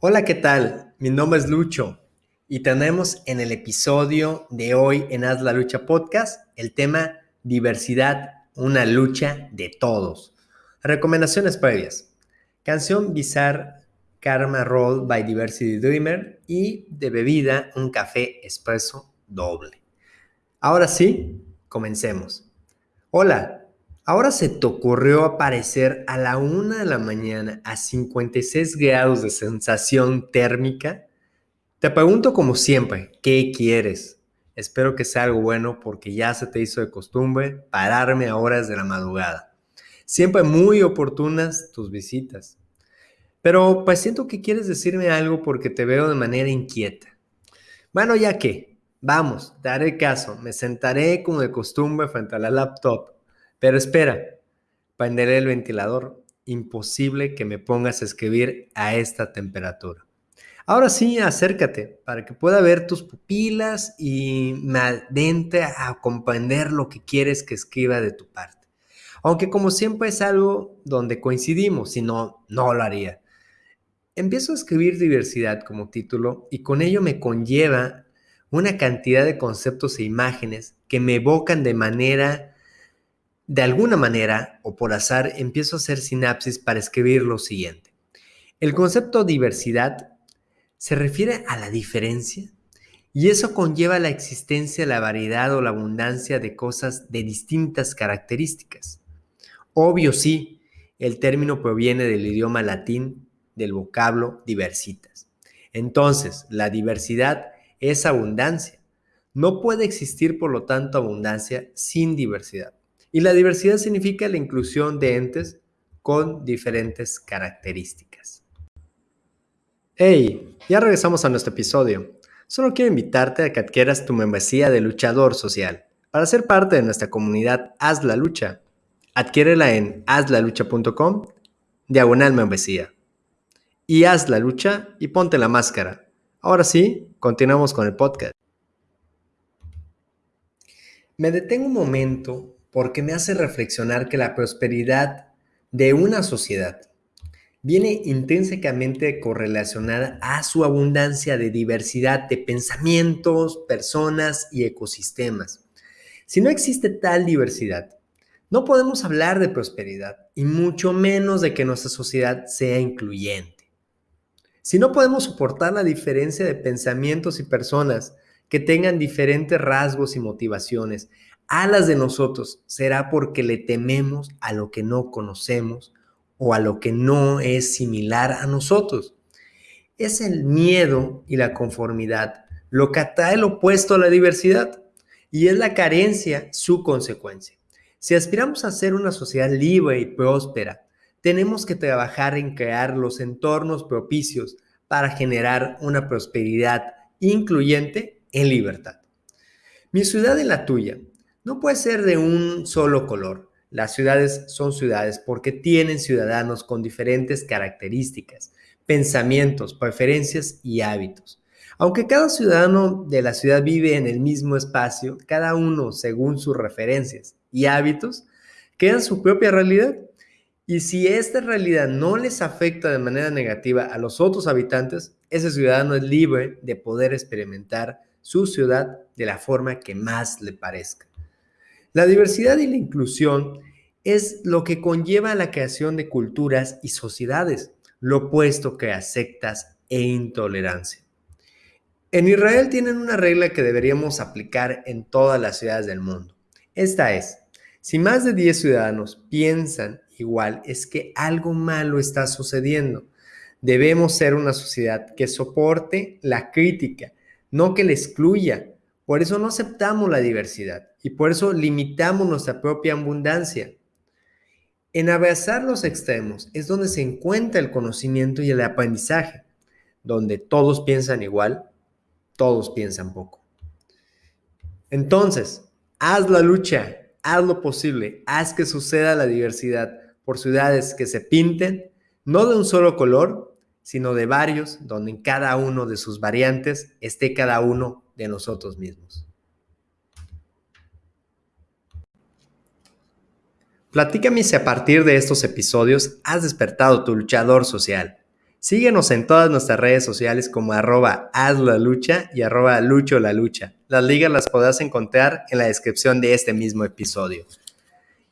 Hola, ¿qué tal? Mi nombre es Lucho y tenemos en el episodio de hoy en Haz la Lucha Podcast el tema diversidad, una lucha de todos. Recomendaciones previas. Canción Bizarre Karma Roll by Diversity Dreamer y de bebida un café espresso doble. Ahora sí, comencemos. Hola, ¿ahora se te ocurrió aparecer a la una de la mañana a 56 grados de sensación térmica? Te pregunto como siempre, ¿qué quieres? Espero que sea algo bueno porque ya se te hizo de costumbre pararme a horas de la madrugada. Siempre muy oportunas tus visitas. Pero pues siento que quieres decirme algo porque te veo de manera inquieta. Bueno, ya que, vamos, te haré caso, me sentaré como de costumbre frente a la laptop. Pero espera, prenderé el ventilador. Imposible que me pongas a escribir a esta temperatura. Ahora sí, acércate para que pueda ver tus pupilas y me adentre a comprender lo que quieres que escriba de tu parte. Aunque como siempre es algo donde coincidimos, si no, no lo haría. Empiezo a escribir diversidad como título y con ello me conlleva una cantidad de conceptos e imágenes que me evocan de manera, de alguna manera o por azar, empiezo a hacer sinapsis para escribir lo siguiente. El concepto diversidad se refiere a la diferencia y eso conlleva la existencia, la variedad o la abundancia de cosas de distintas características. Obvio sí, el término proviene del idioma latín del vocablo diversitas. Entonces, la diversidad es abundancia. No puede existir, por lo tanto, abundancia sin diversidad. Y la diversidad significa la inclusión de entes con diferentes características. Hey, ya regresamos a nuestro episodio. Solo quiero invitarte a que adquieras tu membresía de luchador social. Para ser parte de nuestra comunidad Haz la Lucha, adquiérela en hazlalucha.com, diagonal membresía y haz la lucha y ponte la máscara. Ahora sí, continuamos con el podcast. Me detengo un momento porque me hace reflexionar que la prosperidad de una sociedad viene intrínsecamente correlacionada a su abundancia de diversidad de pensamientos, personas y ecosistemas. Si no existe tal diversidad, no podemos hablar de prosperidad y mucho menos de que nuestra sociedad sea incluyente. Si no podemos soportar la diferencia de pensamientos y personas que tengan diferentes rasgos y motivaciones a las de nosotros, será porque le tememos a lo que no conocemos o a lo que no es similar a nosotros. Es el miedo y la conformidad lo que atrae el opuesto a la diversidad y es la carencia su consecuencia. Si aspiramos a ser una sociedad libre y próspera, tenemos que trabajar en crear los entornos propicios para generar una prosperidad incluyente en libertad. Mi ciudad y la tuya no puede ser de un solo color. Las ciudades son ciudades porque tienen ciudadanos con diferentes características, pensamientos, preferencias y hábitos. Aunque cada ciudadano de la ciudad vive en el mismo espacio, cada uno según sus referencias y hábitos, crean su propia realidad y si esta realidad no les afecta de manera negativa a los otros habitantes, ese ciudadano es libre de poder experimentar su ciudad de la forma que más le parezca. La diversidad y la inclusión es lo que conlleva la creación de culturas y sociedades, lo opuesto que a sectas e intolerancia. En Israel tienen una regla que deberíamos aplicar en todas las ciudades del mundo. Esta es, si más de 10 ciudadanos piensan igual es que algo malo está sucediendo. Debemos ser una sociedad que soporte la crítica, no que la excluya. Por eso no aceptamos la diversidad y por eso limitamos nuestra propia abundancia. En abrazar los extremos es donde se encuentra el conocimiento y el aprendizaje, donde todos piensan igual, todos piensan poco. Entonces, haz la lucha, haz lo posible, haz que suceda la diversidad por ciudades que se pinten, no de un solo color, sino de varios, donde en cada uno de sus variantes esté cada uno de nosotros mismos. Platícame si a partir de estos episodios has despertado tu luchador social. Síguenos en todas nuestras redes sociales como arroba haz la lucha y arroba lucho la lucha. Las ligas las podrás encontrar en la descripción de este mismo episodio.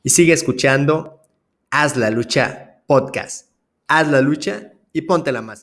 Y sigue escuchando Haz la lucha podcast. Haz la lucha y ponte la más.